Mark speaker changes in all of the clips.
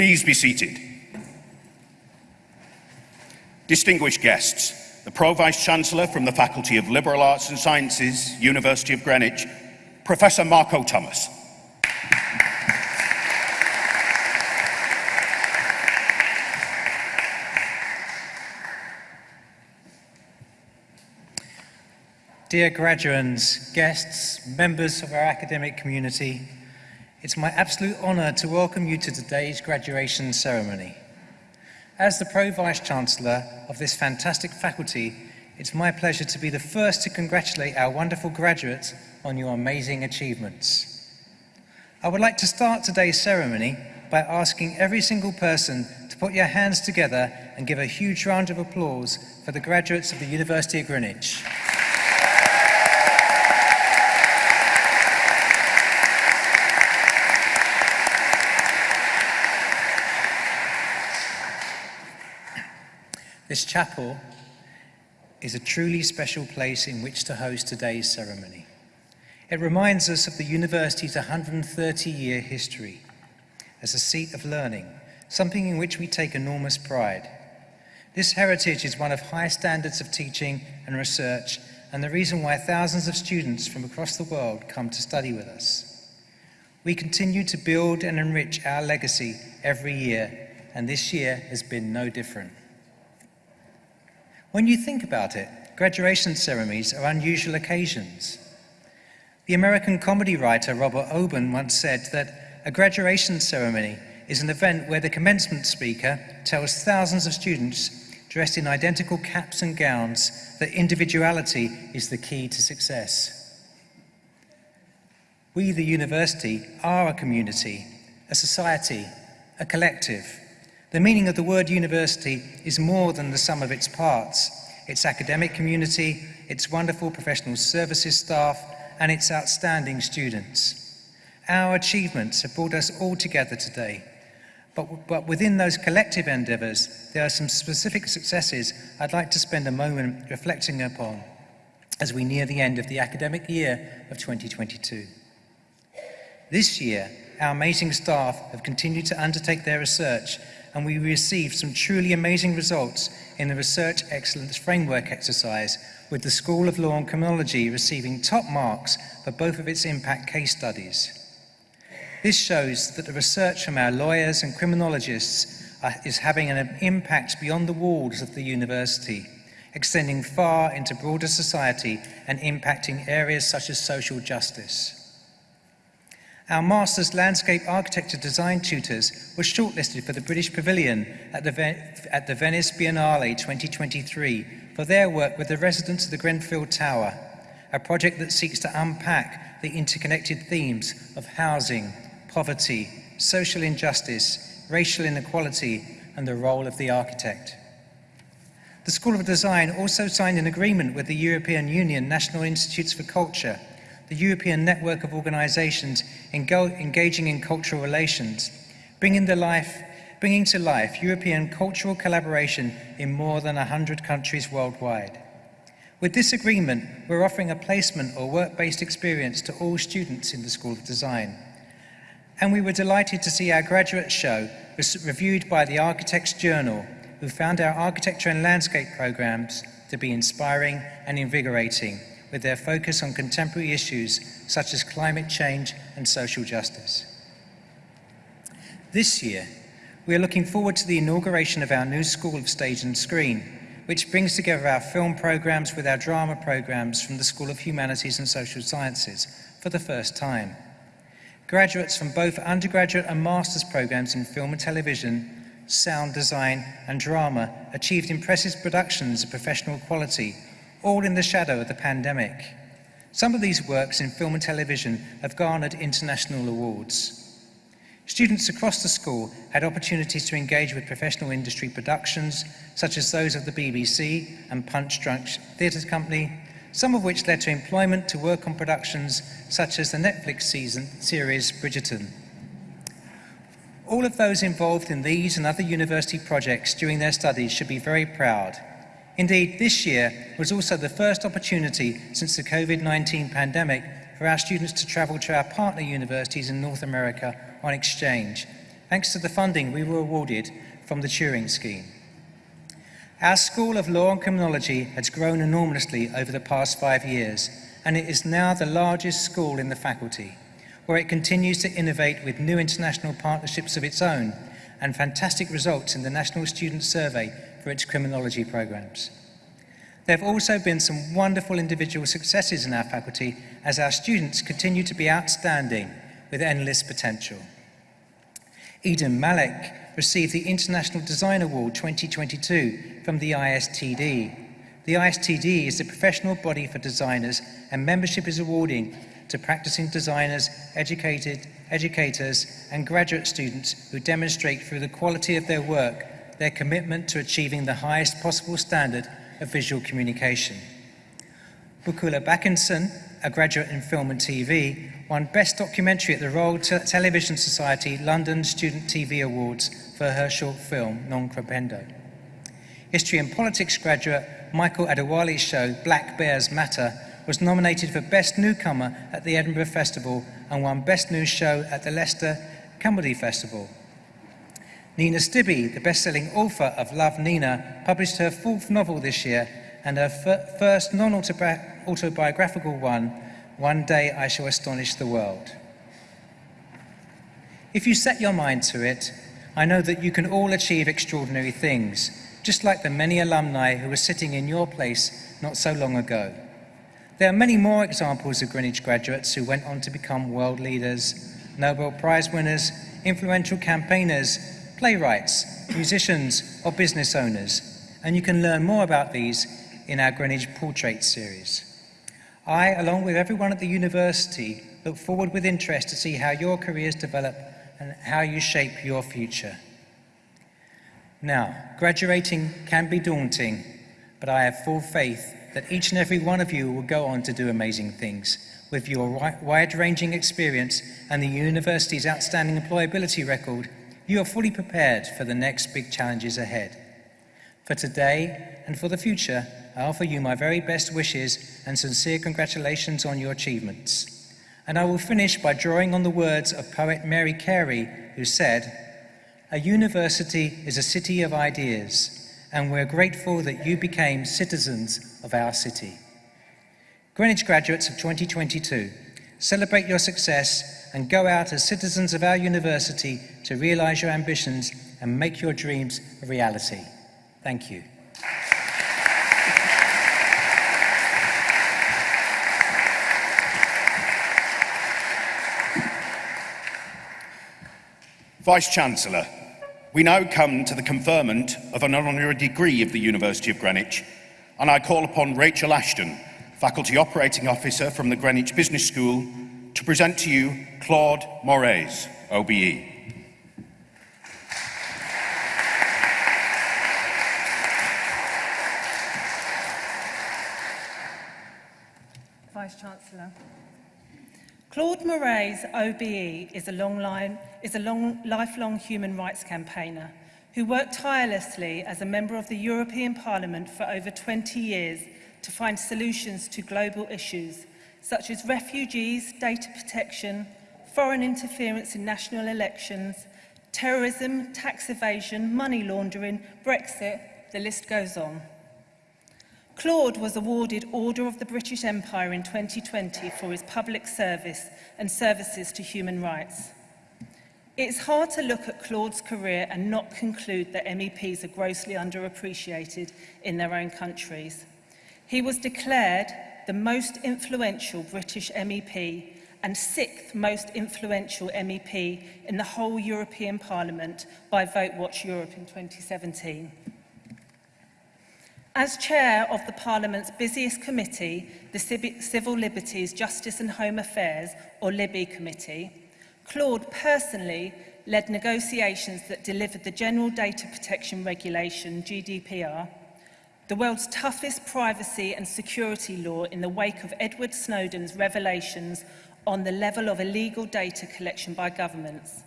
Speaker 1: Please be seated. Distinguished guests, the Pro-Vice-Chancellor from the Faculty of Liberal Arts and Sciences, University of Greenwich, Professor Marco Thomas.
Speaker 2: Dear graduands, guests, members of our academic community, it's my absolute honour to welcome you to today's graduation ceremony. As the Pro-Vice-Chancellor of this fantastic faculty, it's my pleasure to be the first to congratulate our wonderful graduates on your amazing achievements. I would like to start today's ceremony by asking every single person to put your hands together and give a huge round of applause for the graduates of the University of Greenwich. This chapel is a truly special place in which to host today's ceremony. It reminds us of the university's 130-year history as a seat of learning, something in which we take enormous pride. This heritage is one of high standards of teaching and research and the reason why thousands of students from across the world come to study with us. We continue to build and enrich our legacy every year, and this year has been no different. When you think about it, graduation ceremonies are unusual occasions. The American comedy writer Robert Orben once said that a graduation ceremony is an event where the commencement speaker tells thousands of students dressed in identical caps and gowns that individuality is the key to success. We, the university, are a community, a society, a collective, the meaning of the word university is more than the sum of its parts. Its academic community, its wonderful professional services staff, and its outstanding students. Our achievements have brought us all together today. But, but within those collective endeavours, there are some specific successes I'd like to spend a moment reflecting upon as we near the end of the academic year of 2022. This year, our amazing staff have continued to undertake their research and we received some truly amazing results in the Research Excellence Framework exercise, with the School of Law and Criminology receiving top marks for both of its impact case studies. This shows that the research from our lawyers and criminologists is having an impact beyond the walls of the university, extending far into broader society and impacting areas such as social justice. Our Master's Landscape Architecture Design tutors were shortlisted for the British Pavilion at the, at the Venice Biennale 2023 for their work with the residents of the Grenfell Tower, a project that seeks to unpack the interconnected themes of housing, poverty, social injustice, racial inequality, and the role of the architect. The School of Design also signed an agreement with the European Union National Institutes for Culture the European network of organisations engaging in cultural relations, bringing, life, bringing to life European cultural collaboration in more than 100 countries worldwide. With this agreement, we're offering a placement or work-based experience to all students in the School of Design. And we were delighted to see our graduate show reviewed by the Architects Journal, who found our architecture and landscape programs to be inspiring and invigorating with their focus on contemporary issues such as climate change and social justice. This year, we are looking forward to the inauguration of our new School of Stage and Screen, which brings together our film programs with our drama programs from the School of Humanities and Social Sciences for the first time. Graduates from both undergraduate and master's programs in film and television, sound design and drama achieved impressive productions of professional quality all in the shadow of the pandemic. Some of these works in film and television have garnered international awards. Students across the school had opportunities to engage with professional industry productions, such as those of the BBC and Punchdrunk Theatre Company, some of which led to employment to work on productions such as the Netflix season series Bridgerton. All of those involved in these and other university projects during their studies should be very proud Indeed, this year was also the first opportunity since the COVID-19 pandemic for our students to travel to our partner universities in North America on exchange, thanks to the funding we were awarded from the Turing Scheme. Our School of Law and Criminology has grown enormously over the past five years, and it is now the largest school in the faculty, where it continues to innovate with new international partnerships of its own and fantastic results in the National Student Survey for its criminology programs. There have also been some wonderful individual successes in our faculty as our students continue to be outstanding with endless potential. Eden Malik received the International Design Award 2022 from the ISTD. The ISTD is the professional body for designers and membership is awarding to practicing designers, educated, educators and graduate students who demonstrate through the quality of their work their commitment to achieving the highest possible standard of visual communication. Bukula Backinson, a graduate in film and TV, won Best Documentary at the Royal Te Television Society London Student TV Awards for her short film, Non Crependo. History and Politics graduate Michael Odewale's show, Black Bears Matter, was nominated for Best Newcomer at the Edinburgh Festival and won Best New Show at the Leicester Comedy Festival. Nina Stibbe, the best-selling author of Love Nina, published her fourth novel this year and her first non-autobiographical one, One Day I Shall Astonish the World. If you set your mind to it, I know that you can all achieve extraordinary things, just like the many alumni who were sitting in your place not so long ago. There are many more examples of Greenwich graduates who went on to become world leaders, Nobel Prize winners, influential campaigners, playwrights, musicians, or business owners, and you can learn more about these in our Greenwich Portrait series. I, along with everyone at the university, look forward with interest to see how your careers develop and how you shape your future. Now, graduating can be daunting, but I have full faith that each and every one of you will go on to do amazing things. With your wide-ranging experience and the university's outstanding employability record, you are fully prepared for the next big challenges ahead. For today and for the future, I offer you my very best wishes and sincere congratulations on your achievements. And I will finish by drawing on the words of poet Mary Carey, who said, A university is a city of ideas, and we're grateful that you became citizens of our city. Greenwich graduates of 2022, celebrate your success and go out as citizens of our university to realise your ambitions and make your dreams a reality. Thank you.
Speaker 1: Vice-Chancellor, we now come to the conferment of an honorary degree of the University of Greenwich, and I call upon Rachel Ashton, Faculty Operating Officer from the Greenwich Business School, to present to you Claude Moraes, OBE.
Speaker 3: Vice-Chancellor. Claude Moraes, OBE, is a, long line, is a long, lifelong human rights campaigner who worked tirelessly as a member of the European Parliament for over 20 years to find solutions to global issues such as refugees, data protection, foreign interference in national elections, terrorism, tax evasion, money laundering, Brexit, the list goes on. Claude was awarded Order of the British Empire in 2020 for his public service and services to human rights. It's hard to look at Claude's career and not conclude that MEPs are grossly underappreciated in their own countries. He was declared the most influential British MEP and sixth most influential MEP in the whole European Parliament by Vote Watch Europe in 2017. As chair of the Parliament's busiest committee, the Civil Liberties, Justice and Home Affairs, or Libby Committee, Claude personally led negotiations that delivered the General Data Protection Regulation, GDPR, the world's toughest privacy and security law in the wake of Edward Snowden's revelations on the level of illegal data collection by governments.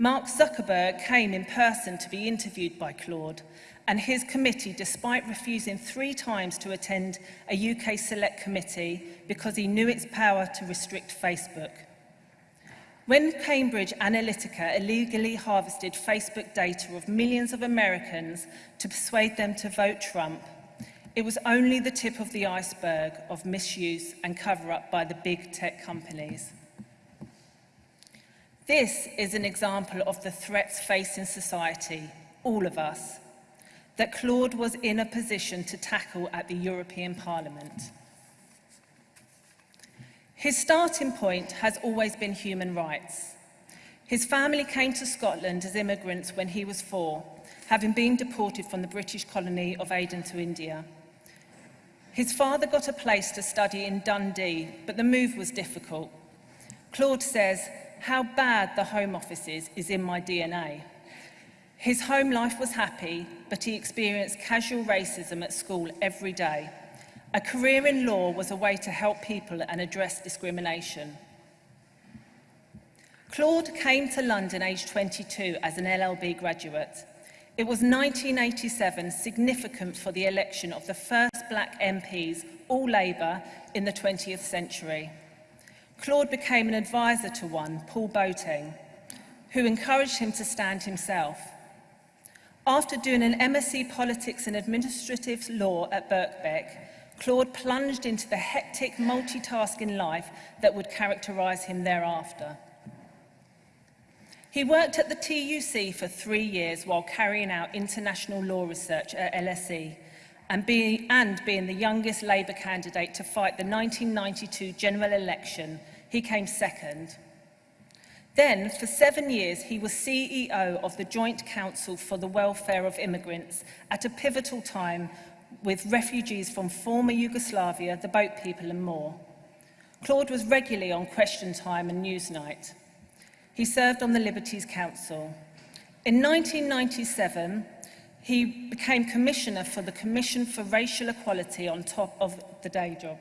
Speaker 3: Mark Zuckerberg came in person to be interviewed by Claude and his committee, despite refusing three times to attend a UK Select Committee because he knew its power to restrict Facebook. When Cambridge Analytica illegally harvested Facebook data of millions of Americans to persuade them to vote Trump, it was only the tip of the iceberg of misuse and cover-up by the big tech companies. This is an example of the threats facing society, all of us, that Claude was in a position to tackle at the European Parliament. His starting point has always been human rights. His family came to Scotland as immigrants when he was four, having been deported from the British colony of Aden to India. His father got a place to study in Dundee, but the move was difficult. Claude says, how bad the Home Office is, is in my DNA. His home life was happy, but he experienced casual racism at school every day. A career in law was a way to help people and address discrimination. Claude came to London aged 22 as an LLB graduate. It was 1987, significant for the election of the first black MPs, all Labour, in the 20th century. Claude became an advisor to one, Paul Boateng, who encouraged him to stand himself. After doing an MSc Politics and Administrative Law at Birkbeck, Claude plunged into the hectic multitasking life that would characterise him thereafter. He worked at the TUC for three years while carrying out international law research at LSE and, be, and being the youngest Labour candidate to fight the 1992 general election, he came second. Then, for seven years, he was CEO of the Joint Council for the Welfare of Immigrants at a pivotal time with refugees from former Yugoslavia, the boat people and more. Claude was regularly on Question Time and Newsnight. He served on the Liberties Council. In 1997, he became commissioner for the Commission for Racial Equality on top of the day job.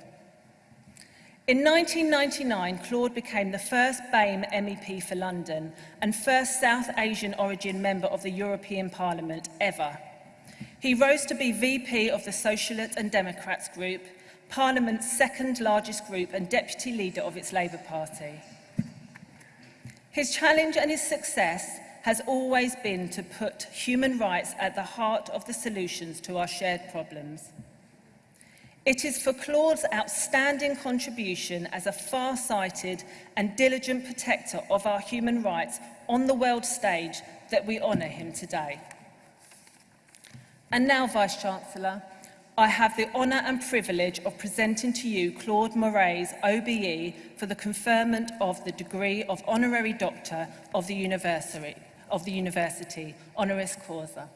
Speaker 3: In 1999, Claude became the first BAME MEP for London and first South Asian origin member of the European Parliament ever. He rose to be VP of the Socialists and Democrats group, Parliament's second largest group and deputy leader of its Labour Party. His challenge and his success has always been to put human rights at the heart of the solutions to our shared problems. It is for Claude's outstanding contribution as a far-sighted and diligent protector of our human rights on the world stage that we honour him today. And now, Vice-Chancellor, I have the honour and privilege of presenting to you Claude Moray's OBE for the conferment of the degree of Honorary Doctor of the University, of the university honoris causa.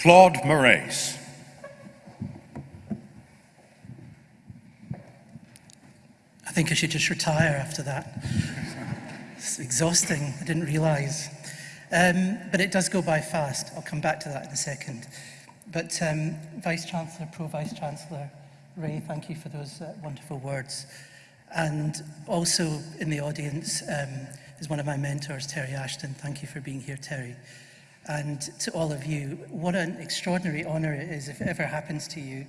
Speaker 1: Claude Moraes.
Speaker 4: I think I should just retire after that. It's exhausting, I didn't realise. Um, but it does go by fast. I'll come back to that in a second. But um, Vice-Chancellor, Pro-Vice-Chancellor Ray, thank you for those uh, wonderful words. And also in the audience um, is one of my mentors, Terry Ashton. Thank you for being here, Terry. And to all of you, what an extraordinary honour it is, if it ever happens to you,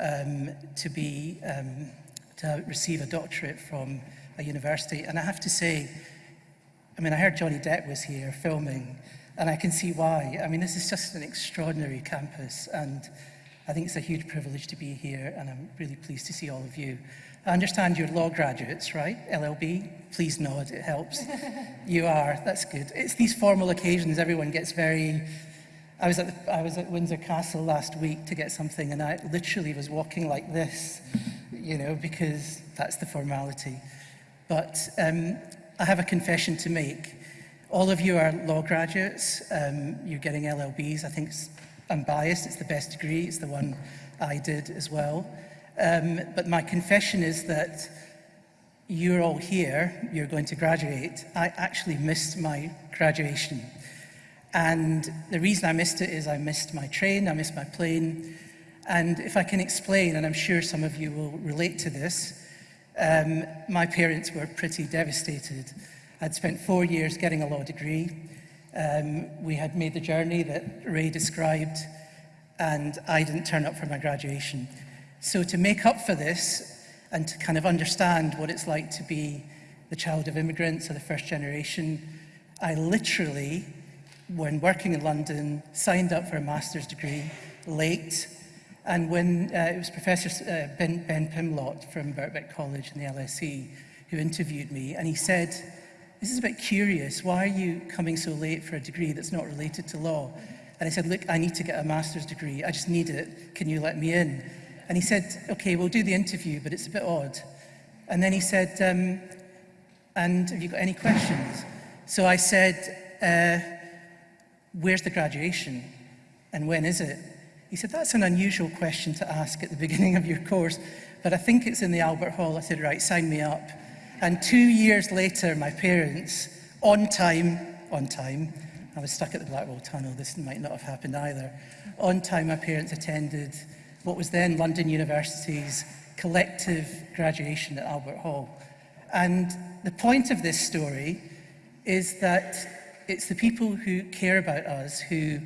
Speaker 4: um, to be, um, to receive a doctorate from a university. And I have to say, I mean, I heard Johnny Depp was here filming, and I can see why. I mean, this is just an extraordinary campus, and I think it's a huge privilege to be here, and I'm really pleased to see all of you. I understand you're law graduates, right? LLB? Please nod, it helps. you are, that's good. It's these formal occasions, everyone gets very... I was, at the, I was at Windsor Castle last week to get something and I literally was walking like this, you know, because that's the formality. But um, I have a confession to make. All of you are law graduates, um, you're getting LLBs. I think I'm biased, it's the best degree, it's the one I did as well. Um, but my confession is that you're all here, you're going to graduate. I actually missed my graduation. And the reason I missed it is I missed my train, I missed my plane. And if I can explain, and I'm sure some of you will relate to this, Um, my parents were pretty devastated. I'd spent four years getting a law degree. Um, we had made the journey that Ray described, and I didn't turn up for my graduation. So to make up for this and to kind of understand what it's like to be the child of immigrants or the first generation, I literally, when working in London, signed up for a master's degree late. And when uh, it was Professor uh, ben, ben Pimlott from Birkbeck College in the LSE who interviewed me, and he said, this is a bit curious. Why are you coming so late for a degree that's not related to law? And I said, look, I need to get a master's degree. I just need it. Can you let me in? And he said, okay, we'll do the interview, but it's a bit odd. And then he said, um, and have you got any questions? So I said, uh, where's the graduation? And when is it? He said, that's an unusual question to ask at the beginning of your course, but I think it's in the Albert Hall. I said, right, sign me up. And two years later, my parents, on time, on time, I was stuck at the Blackwall Tunnel, this might not have happened either. On time, my parents attended what was then London University's collective graduation at Albert Hall. And the point of this story is that it's the people who care about us who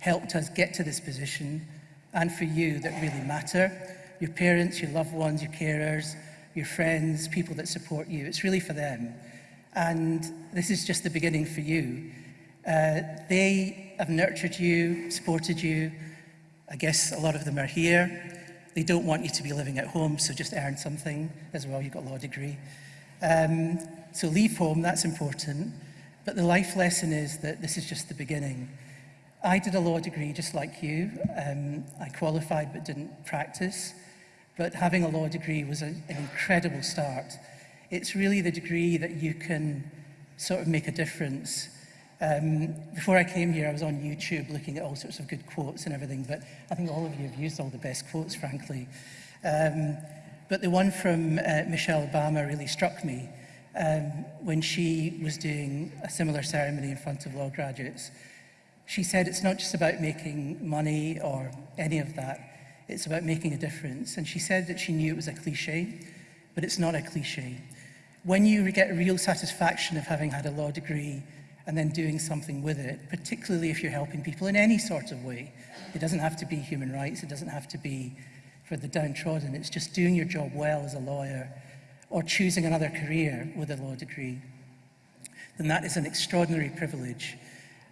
Speaker 4: helped us get to this position and for you that really matter. Your parents, your loved ones, your carers, your friends, people that support you. It's really for them. And this is just the beginning for you. Uh, they have nurtured you, supported you. I guess a lot of them are here. They don't want you to be living at home, so just earn something as well. You've got a law degree. Um, so leave home, that's important. But the life lesson is that this is just the beginning. I did a law degree just like you. Um, I qualified but didn't practice. But having a law degree was a, an incredible start. It's really the degree that you can sort of make a difference Um, before I came here, I was on YouTube looking at all sorts of good quotes and everything, but I think all of you have used all the best quotes, frankly. Um, but the one from uh, Michelle Obama really struck me um, when she was doing a similar ceremony in front of law graduates. She said it's not just about making money or any of that, it's about making a difference. And she said that she knew it was a cliche, but it's not a cliche. When you get real satisfaction of having had a law degree and then doing something with it, particularly if you're helping people in any sort of way, it doesn't have to be human rights, it doesn't have to be for the downtrodden, it's just doing your job well as a lawyer or choosing another career with a law degree, then that is an extraordinary privilege.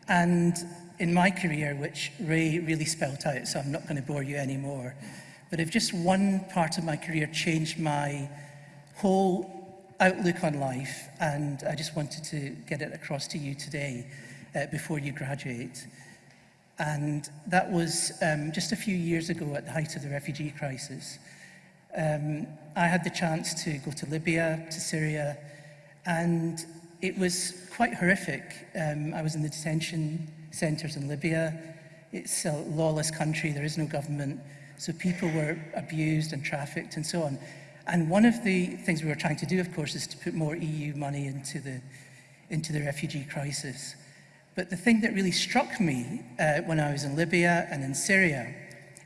Speaker 4: And in my career, which Ray really spelt out, so I'm not going to bore you anymore, but if just one part of my career changed my whole outlook on life, and I just wanted to get it across to you today uh, before you graduate. And that was um, just a few years ago at the height of the refugee crisis. Um, I had the chance to go to Libya, to Syria, and it was quite horrific. Um, I was in the detention centres in Libya. It's a lawless country, there is no government, so people were abused and trafficked and so on. And one of the things we were trying to do, of course, is to put more EU money into the, into the refugee crisis. But the thing that really struck me uh, when I was in Libya and in Syria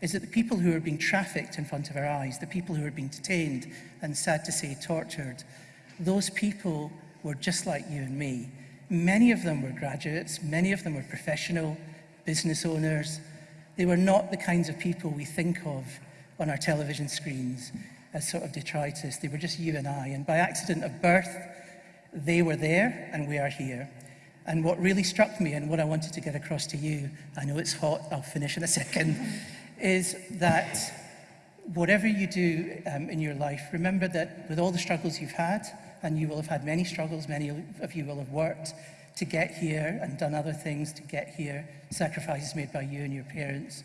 Speaker 4: is that the people who were being trafficked in front of our eyes, the people who were being detained and sad to say tortured, those people were just like you and me. Many of them were graduates, many of them were professional business owners. They were not the kinds of people we think of on our television screens as sort of detritus. They were just you and I. And by accident of birth, they were there and we are here. And what really struck me and what I wanted to get across to you, I know it's hot, I'll finish in a second, is that whatever you do um, in your life, remember that with all the struggles you've had, and you will have had many struggles, many of you will have worked to get here and done other things to get here, sacrifices made by you and your parents.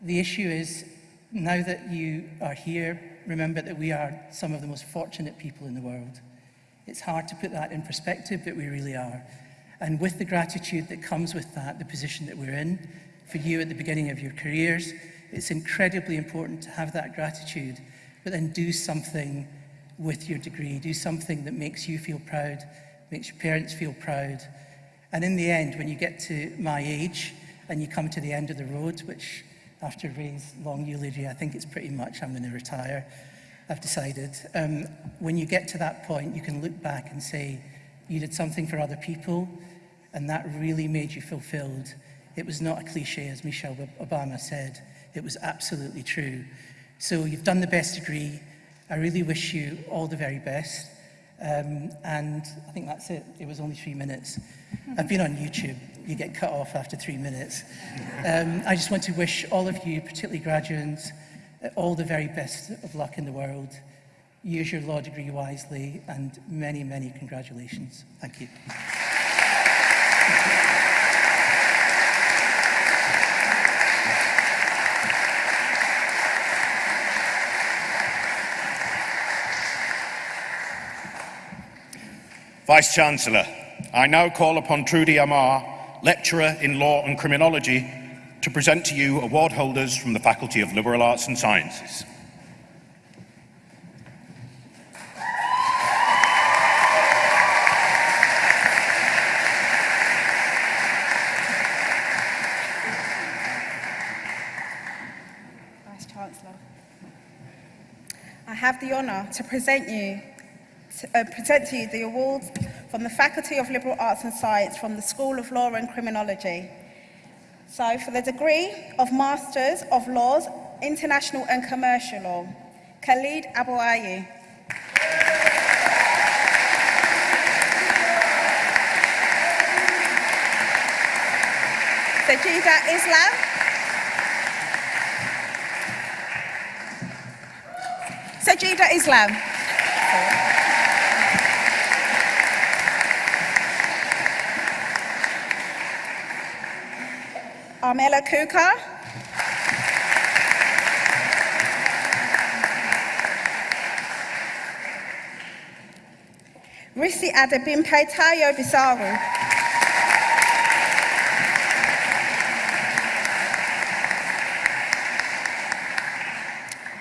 Speaker 4: The issue is, now that you are here, remember that we are some of the most fortunate people in the world. It's hard to put that in perspective, but we really are. And with the gratitude that comes with that, the position that we're in, for you at the beginning of your careers, it's incredibly important to have that gratitude, but then do something with your degree. Do something that makes you feel proud, makes your parents feel proud. And in the end, when you get to my age and you come to the end of the road, which after Ray's long eulogy, I think it's pretty much I'm going to retire. I've decided. Um, when you get to that point, you can look back and say, you did something for other people, and that really made you fulfilled. It was not a cliche, as Michelle Obama said. It was absolutely true. So you've done the best degree. I really wish you all the very best. Um, and I think that's it. It was only three minutes. I've been on YouTube. You get cut off after three minutes. Um, I just want to wish all of you, particularly graduates, all the very best of luck in the world. Use your law degree wisely and many, many congratulations. Thank you.
Speaker 1: Vice-Chancellor, I now call upon Trudy Amar, Lecturer in Law and Criminology, to present to you award holders from the Faculty of Liberal Arts and Sciences.
Speaker 5: Vice-Chancellor. I have the honour to present you to, uh, present to you the awards from the Faculty of Liberal Arts and Science from the School of Law and Criminology. So for the degree of Masters of Laws, International and Commercial Law, Khalid Abouayi. Sajida Islam. Sajida Islam. Armela Kuka. Risi Adebimpe Tayo Bisaru.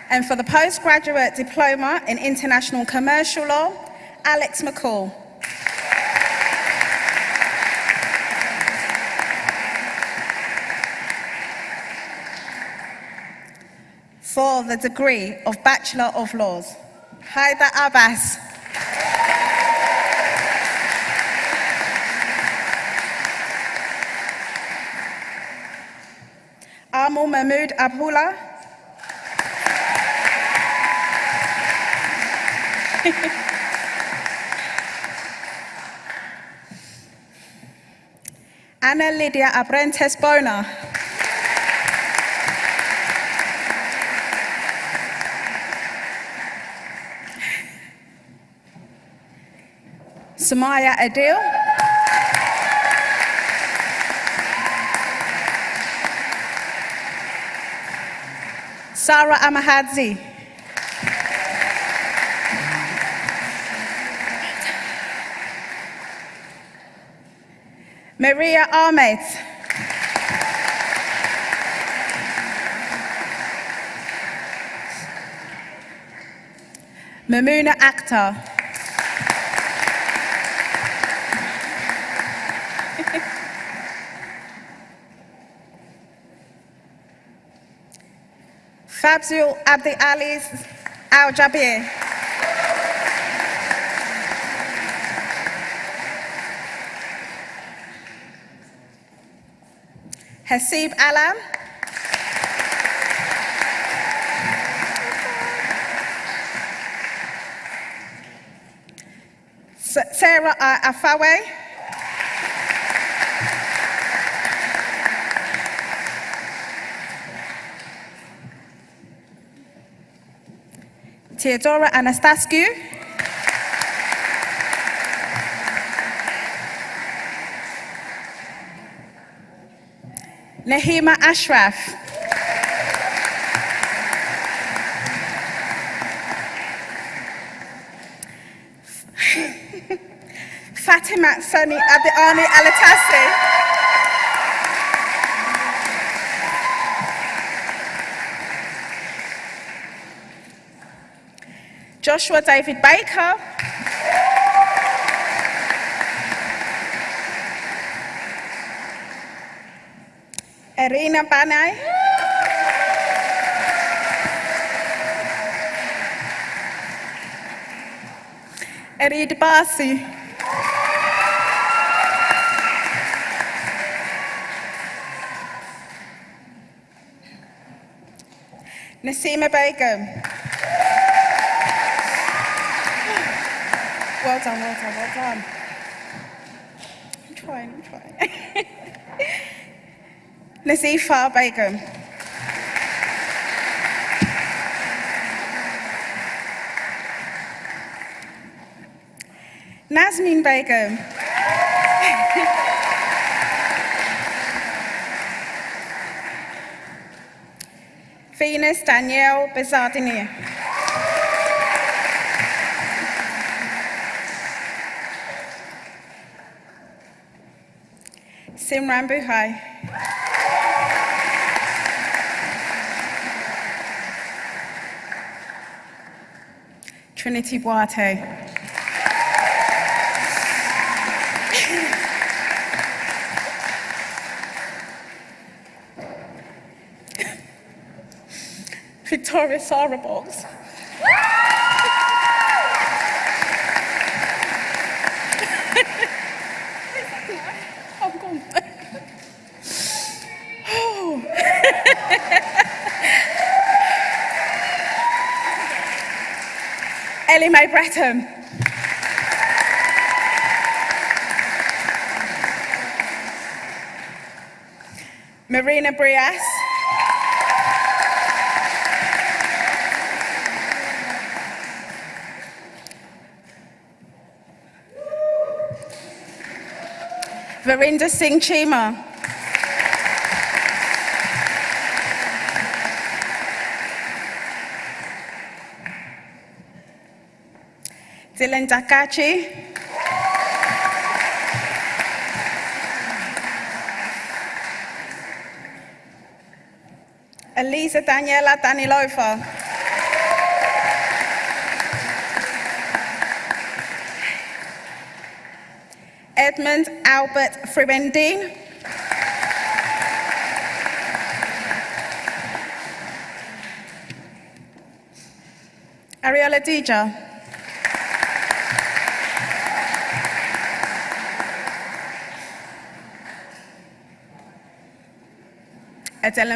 Speaker 5: And for the postgraduate diploma in international commercial law, Alex McCall. For the degree of Bachelor of Laws, Haida Abbas. Amu Mahmood Abdullah. Anna Lydia Abrentes Bona. Samaya Adil. Sarah Amahadzi. Maria Ahmed. Mamuna Akhtar. Fabzul Abdi Ali Al Jabir. Hasib Alam. Sarah uh, Afawe. Theodora Anastascu. Nahima Ashraf. Fatima Sani Adeani Alatasi. Joshua David Baker. Irina Banai. Erid Basi. Nasima Begum. Well done, well done, well done. I'm trying, I'm trying. Nazifa Begum. Nasmin Begum. Venus Danielle Bezardini. Simran Buhai. Trinity Boate. Victoria Sarah Ellie Mae Breton. Marina Brias. Verinder Singh Chima. Dylan Dakachi. Elisa Daniela Danilova. Edmund Albert Friwendin. Ariola Dija. Adela,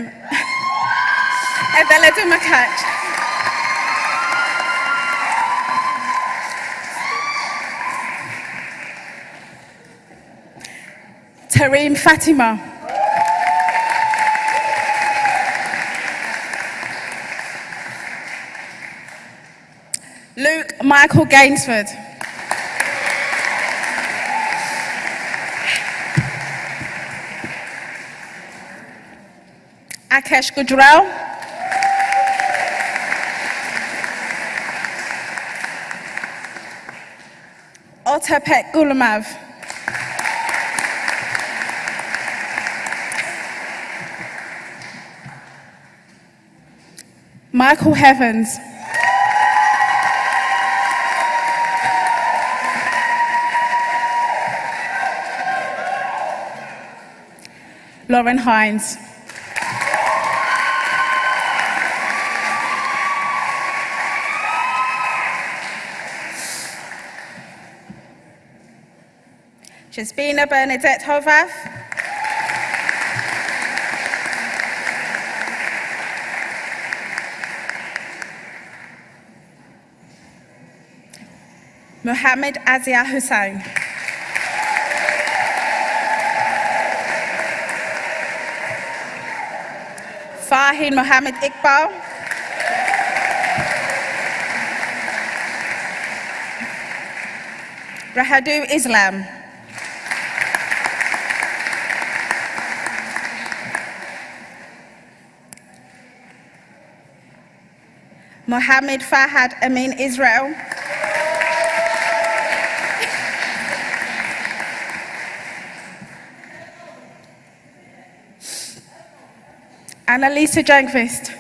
Speaker 5: Adela Dumakach. Tareem Fatima. Luke Michael Gainsford. Akesh Gujral. Otapek Gulamav. Michael Heavens. Lauren Hines. Jasbina Bernadette Hovath. Mohammed Azia Hussain. Fahin Mohammed Iqbal. Rahadu Islam. Mohammed Fahad Amin Israel. Annalisa Jankvist.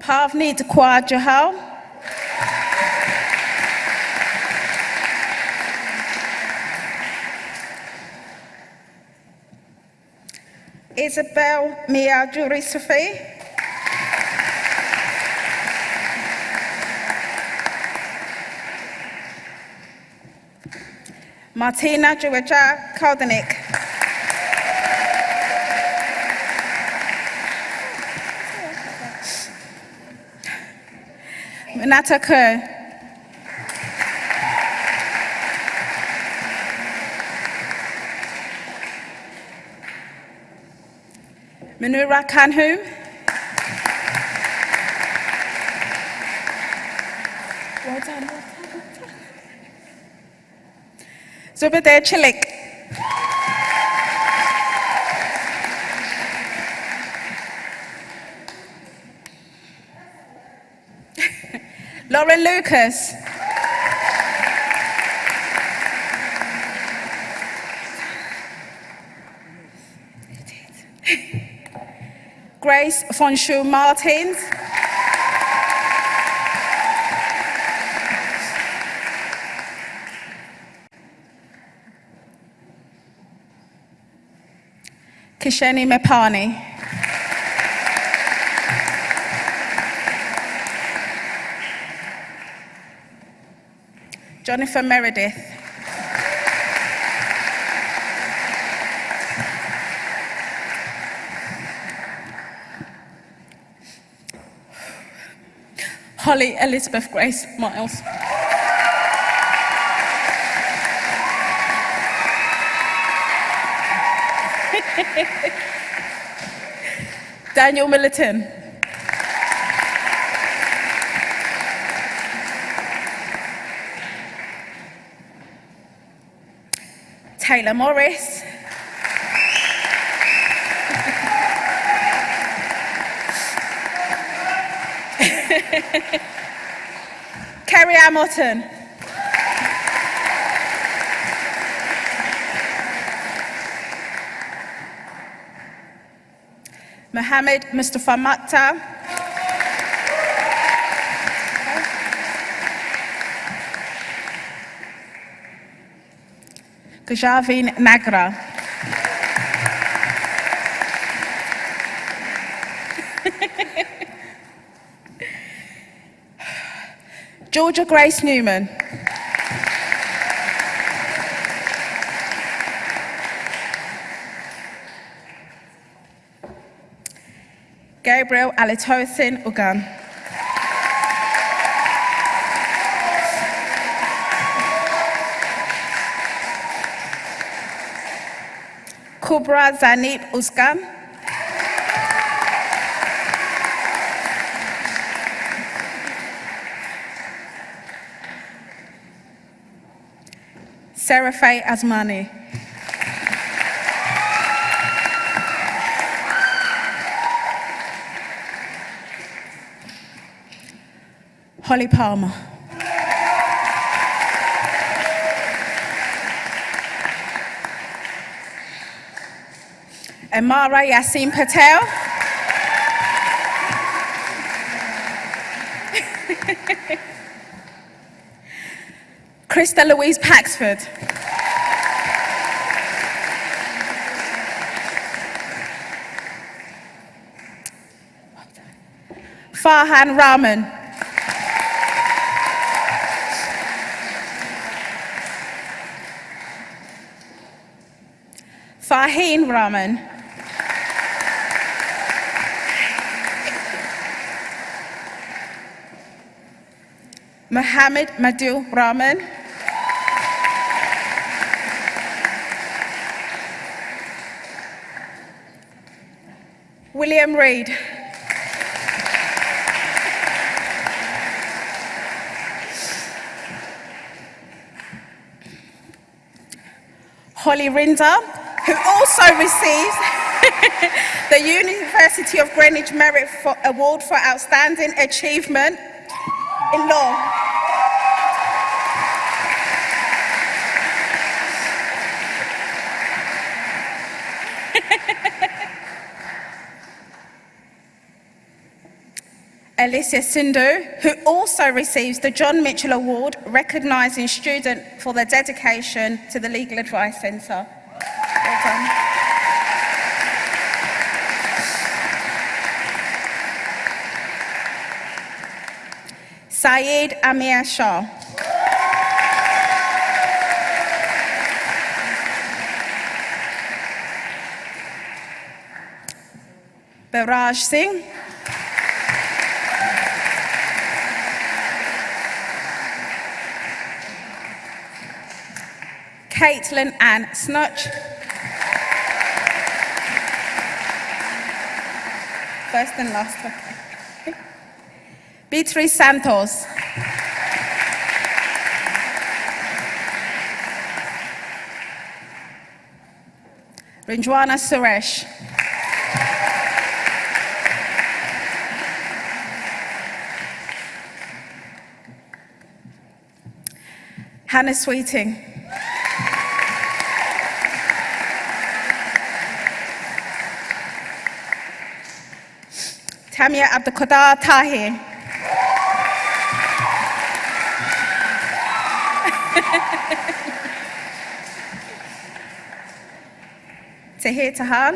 Speaker 5: Pavneet Kaur Johal. Isabel Mia Jurisofi. Martina Georgia Kaldenik. Renata Kerr. Manura Kanhu. Well done, done. Chilik. Lauren Lucas. Grace Fonshu Martins. Kisheni Mepani. Jennifer Meredith. Holly Elizabeth Grace Miles. Daniel Milliton. Taylor Morris. Kerry Hamilton. Mohammed Mustafa Matta. Gajavin Nagra. Georgia Grace Newman. Gabriel Alitosin Ugan. Kubra Zanib Uskan. Serafay Asmani. Holly Palmer. Amara Yassin Patel. Krista Louise Paxford. Farhan Rahman. Faheen Rahman. Mohammed Madhu Rahman. William Reid. Holly Rinder, who also receives the University of Greenwich Merit Award for Outstanding Achievement in Law. Alicia Sindhu, who also receives the John Mitchell Award, recognising student for their dedication to the Legal Advice Centre. Well Saeed Amir Shah. Baraj Singh. Caitlin Ann Snutch. First and last. okay. Beatriz Santos. Rinjwana Suresh. Hannah Sweeting. Tamia Abdelkader Tahir. Tahir Tahan.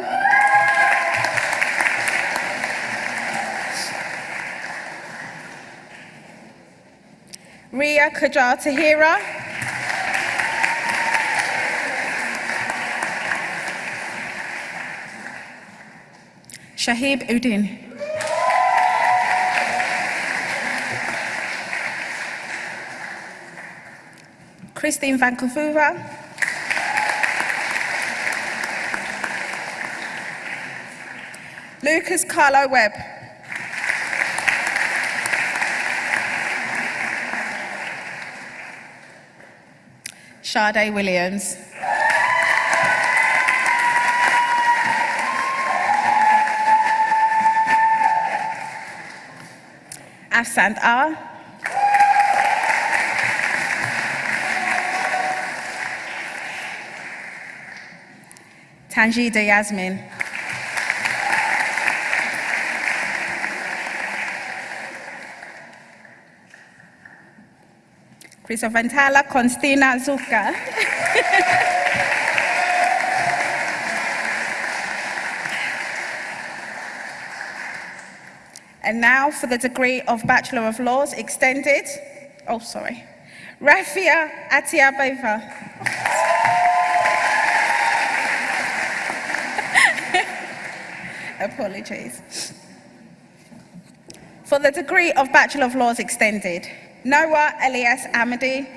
Speaker 5: Ria Kajar Tahira. Shahib Udin. Christine Vancouver. Lucas Carlo Webb. Sade Williams. Afsand R. Tanjida Yasmin. Crisovantala Constina Zuka. and now for the degree of Bachelor of Laws extended. Oh, sorry. Rafia Atiabeva. Apologies. For the degree of Bachelor of Laws extended, Noah Elias Amadi.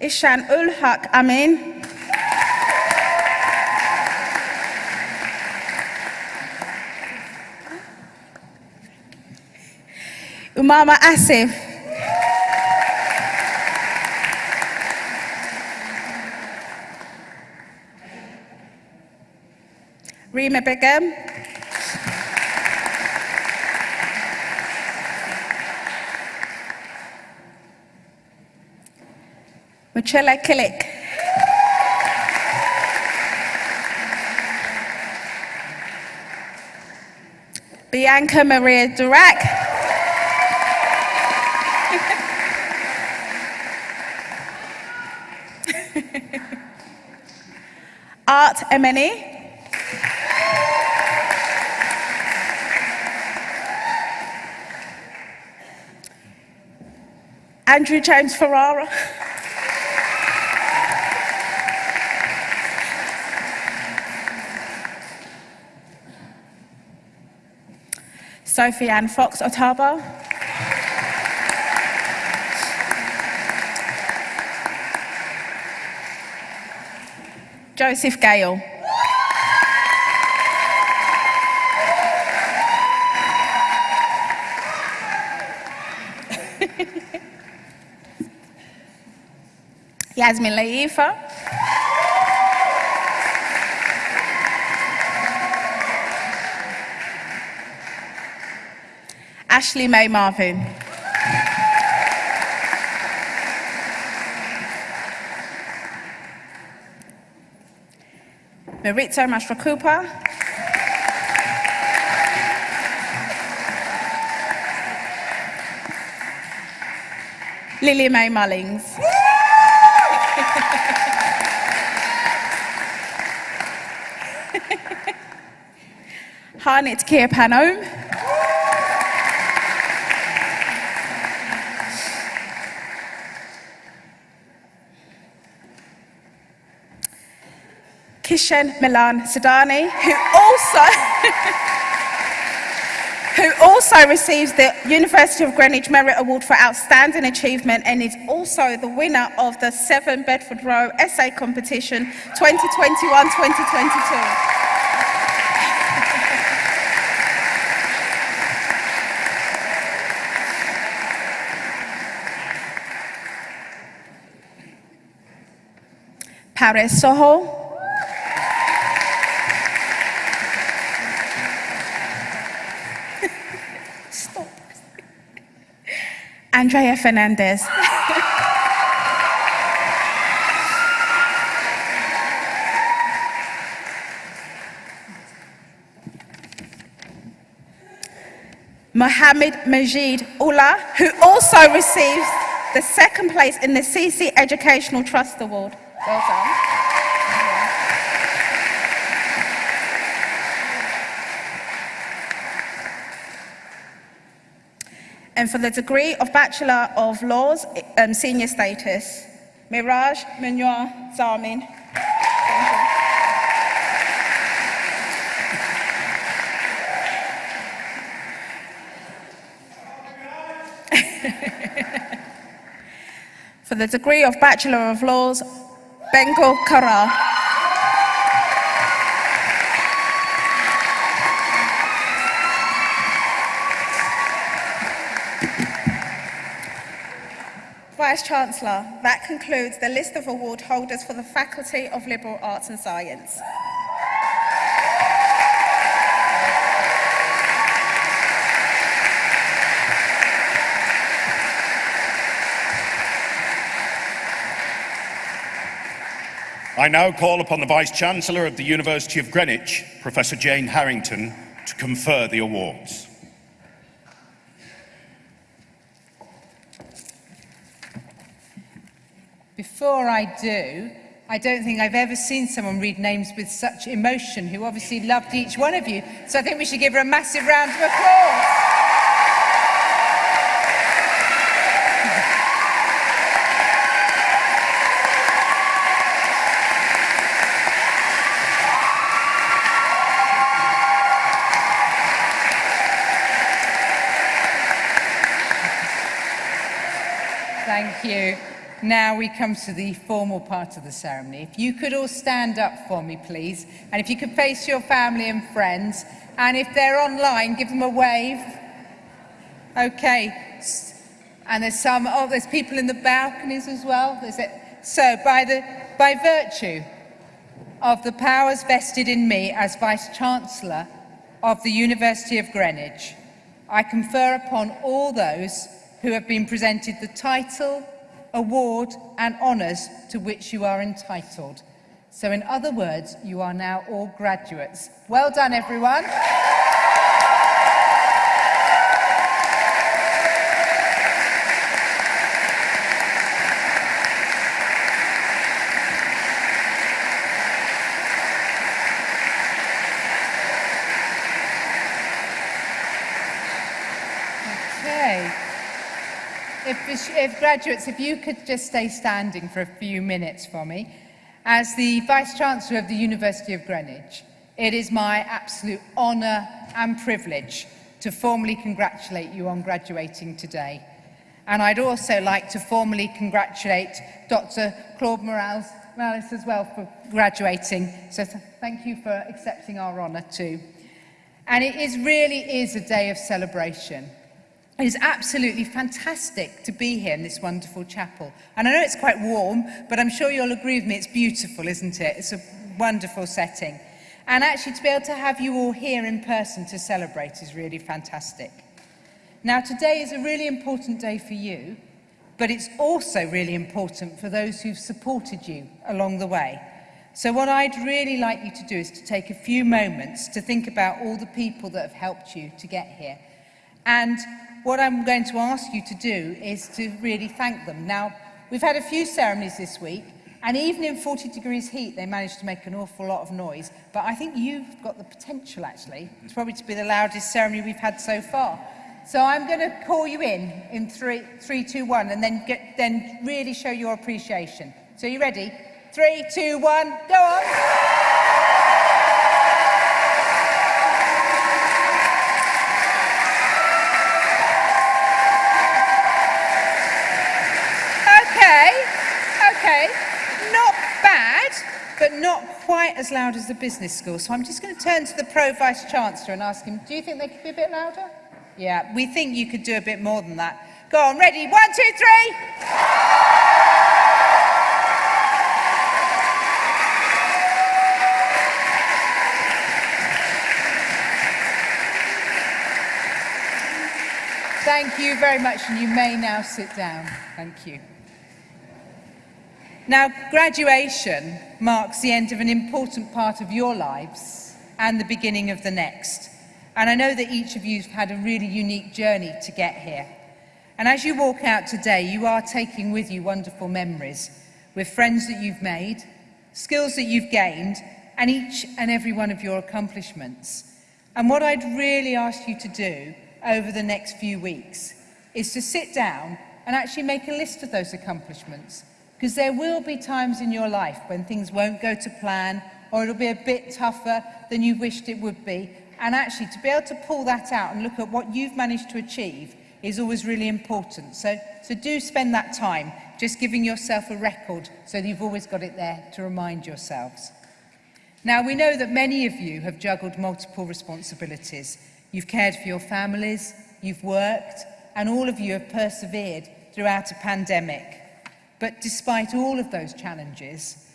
Speaker 5: Ishan Ul Haq Amin. Umama Asif. Rima Begum. Michelle Killick. Bianca Maria Durack. Art Emeni. Andrew James Ferrara. Sophie Ann Fox Otaba. Joseph Gale. Yasmin Laifa. Ashley May Marvin. Maritza Mastrokupa. Lily May Mullings. Harnit Kier Panom. Kishen Milan Sidani, who also who also receives the University of Greenwich Merit Award for Outstanding Achievement and is also the winner of the Seven Bedford Row Essay Competition 2021-2022. Paris Soho. Andrea Fernandez. Mohammed Majid Ullah, who also receives the second place in the CC Educational Trust Award. Well done. And for the degree of Bachelor of Laws, um, senior status, Miraj Munoz Zamin. For the degree of Bachelor of Laws, Bengal Kara. Vice Chancellor, that concludes the list of award holders for the Faculty of Liberal Arts and Science.
Speaker 1: I now call upon the Vice Chancellor of the University of Greenwich, Professor Jane Harrington, to confer the awards.
Speaker 6: Before I do, I don't think I've ever seen someone read names with such emotion who obviously loved each one of you. So I think we should give her a massive round of applause. Thank you. Now we come to the formal part of the ceremony. If you could all stand up for me, please. And if you could face your family and friends. And if they're online, give them a wave. Okay. And there's some, oh, there's people in the balconies as well. It. So by, the, by virtue of the powers vested in me as Vice-Chancellor of the University of Greenwich, I confer upon all those who have been presented the title, award and honours to which you are entitled. So in other words, you are now all graduates. Well done, everyone. Graduates, if you could just stay standing for a few minutes for me. As the Vice-Chancellor of the University of Greenwich, it is my absolute honour and privilege to formally congratulate you on graduating today. And I'd also like to formally congratulate Dr Claude Moraes, Moraes as well for graduating. So th thank you for accepting our honour too. And it is really is a day of celebration. It is absolutely fantastic to be here in this wonderful chapel. And I know it's quite warm, but I'm sure you'll agree with me, it's beautiful, isn't it? It's a wonderful setting. And actually to be able to have you all here in person to celebrate is really fantastic. Now today is a really important day for you, but it's also really important for those who've supported you along the way. So what I'd really like you to do is to take a few moments to think about all the people that have helped you to get here. And what I'm going to ask you to do is to really thank them. Now, we've had a few ceremonies this week, And even in 40 degrees heat, they managed to make an awful lot of noise. But I think you've got the potential, actually, it's probably to be the loudest ceremony we've had so far. So I'm going to call you in in three, three, two, one, and then, get, then really show your appreciation. So you ready? Three, two, one, go on. Okay, okay, not bad, but not quite as loud as the business school. So I'm just going to turn to the Pro Vice Chancellor and ask him, do you think they could be a bit louder? Yeah, we think you could do a bit more than that. Go on, ready? One, two, three. Thank you very much, and you may now sit down. Thank you. Now, graduation marks the end of an important part of your lives and the beginning of the next. And I know that each of you have had a really unique journey to get here. And as you walk out today, you are taking with you wonderful memories with friends that you've made, skills that you've gained, and each and every one of your accomplishments. And what I'd really ask you to do over the next few weeks is to sit down and actually make a list of those accomplishments because there will be times in your life when things won't go to plan or it'll be a bit tougher than you wished it would be. And actually, to be able to pull that out and look at what you've managed to achieve is always really important. So, so do spend that time just giving yourself a record so that you've always got it there to remind yourselves. Now, we know that many of you have juggled multiple responsibilities. You've cared for your families, you've worked, and all of you have persevered throughout a pandemic. But despite all of those challenges,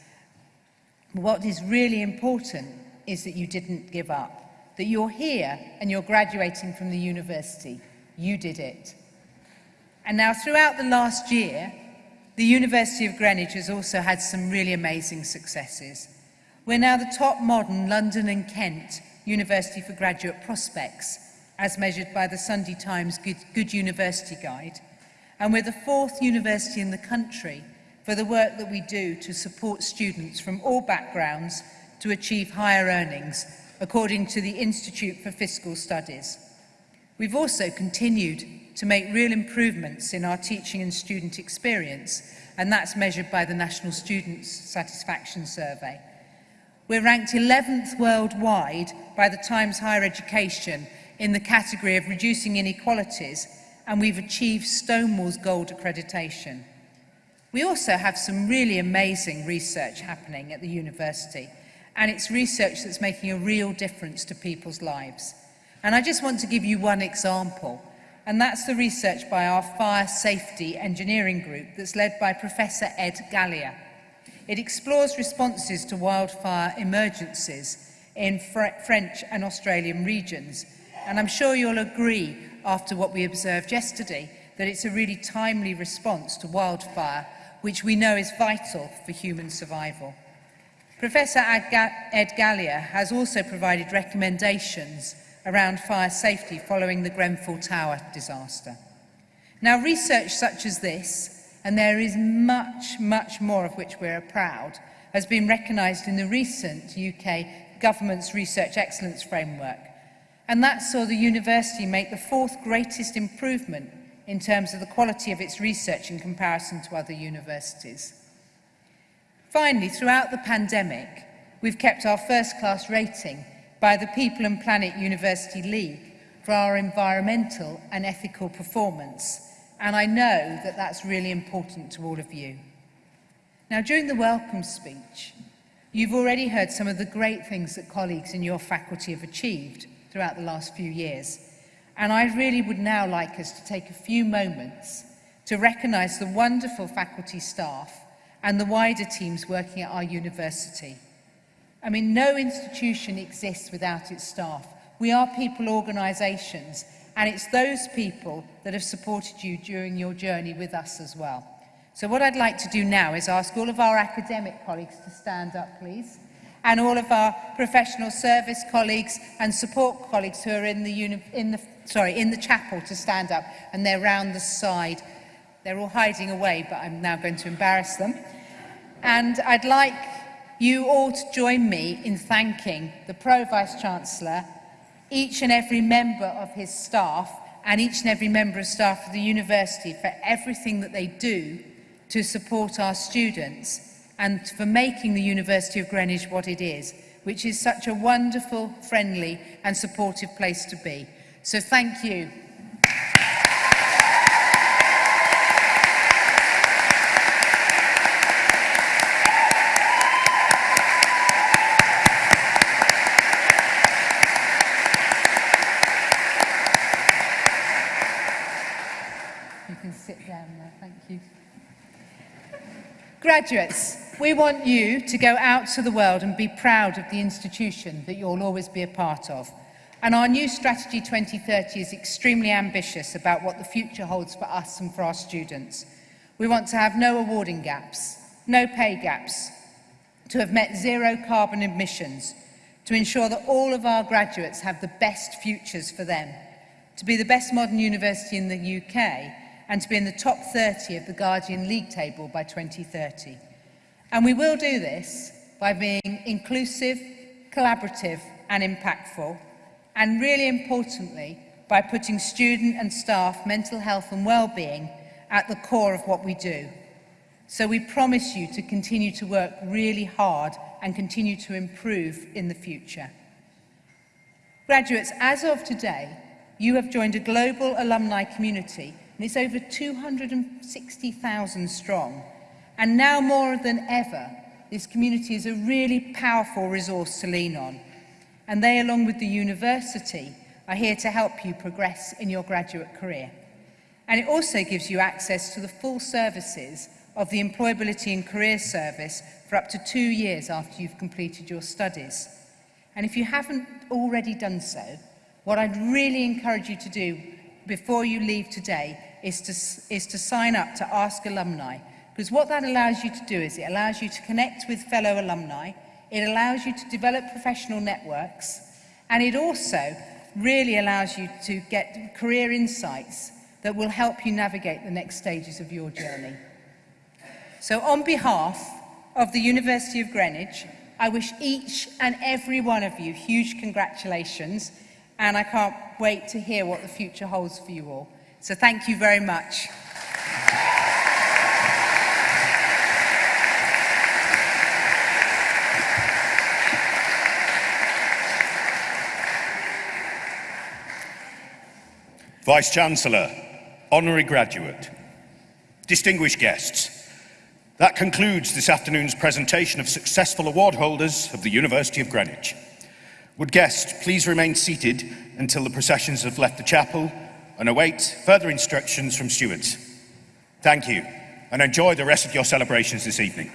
Speaker 6: what is really important is that you didn't give up, that you're here and you're graduating from the university. You did it. And now throughout the last year, the University of Greenwich has also had some really amazing successes. We're now the top modern London and Kent University for Graduate Prospects, as measured by the Sunday Times Good, Good University Guide. and we're the fourth university in the country for the work that we do to support students from all backgrounds to achieve higher earnings, according to the Institute for Fiscal Studies. We've also continued to make real improvements in our teaching and student experience, and that's measured by the National Students Satisfaction Survey. We're ranked 11th worldwide by the Times Higher Education in the category of reducing inequalities and we've achieved Stonewall's Gold accreditation. We also have some really amazing research happening at the university and it's research that's making a real difference to people's lives. And I just want to give you one example and that's the research by our Fire Safety Engineering Group that's led by Professor Ed Gallia. It explores responses to wildfire emergencies in French and Australian regions and I'm sure you'll agree after what we observed yesterday that it's a really timely response to wildfire, which we know is vital for human survival. Professor Ed Gallia has also provided recommendations around fire safety following the Grenfell Tower disaster. Now, research such as this, and there is much, much more of which we are proud, has been recognised in the recent UK Government's Research Excellence Framework, and that saw the university make the fourth greatest improvement in terms of the quality of its research in comparison to other universities. Finally, throughout the pandemic, we've kept our first-class rating by the People and Planet University League for our environmental and ethical performance, and I know that that's really important to all of you. Now, during the welcome speech, you've already heard some of the great things that colleagues in your faculty have achieved, throughout the last few years. And I really would now like us to take a few moments to recognise the wonderful faculty staff and the wider teams working at our university. I mean, no institution exists without its staff. We are people organisations, and it's those people that have supported you during your journey with us as well. So what I'd like to do now is ask all of our academic colleagues to stand up, please and all of our professional service colleagues and support colleagues who are in the, in the, sorry, in the chapel to stand up and they're round the side. They're all hiding away, but I'm now going to embarrass them. And I'd like you all to join me in thanking the Pro Vice-Chancellor, each and every member of his staff, and each and every member of staff of the university for everything that they do to support our students and for making the University of Greenwich what it is, which is such a wonderful, friendly and supportive place to be. So thank you. You can sit down thank you. Graduates, we want you to go out to the world and be proud of the institution that you'll always be a part of. And our new Strategy 2030 is extremely ambitious about what the future holds for us and for our students. We want to have no awarding gaps, no pay gaps, to have met zero carbon emissions, to ensure that all of our graduates have the best futures for them, to be the best modern university in the UK, and to be in the top 30 of the Guardian League table by 2030. And we will do this by being inclusive, collaborative and impactful, and really importantly, by putting student and staff mental health and well-being at the core of what we do. So we promise you to continue to work really hard and continue to improve in the future. Graduates, as of today, you have joined a global alumni community and it's over 260,000 strong. And now more than ever, this community is a really powerful resource to lean on. And they, along with the university, are here to help you progress in your graduate career. And it also gives you access to the full services of the Employability and Career Service for up to two years after you've completed your studies. And if you haven't already done so, what I'd really encourage you to do before you leave today is to, is to sign up to Ask Alumni, Because what that allows you to do is it allows you to connect with fellow alumni, it allows you to develop professional networks, and it also really allows you to get career insights that will help you navigate the next stages of your journey. So on behalf of the University of Greenwich, I wish each and every one of you huge congratulations and I can't wait to hear what the future holds for you all. So thank you very much.
Speaker 1: Vice-Chancellor, Honorary Graduate, distinguished guests, that concludes this afternoon's presentation of successful award holders of the University of Greenwich. Would guests please remain seated until the processions have left the chapel and await further instructions from stewards. Thank you and enjoy the rest of your celebrations this evening.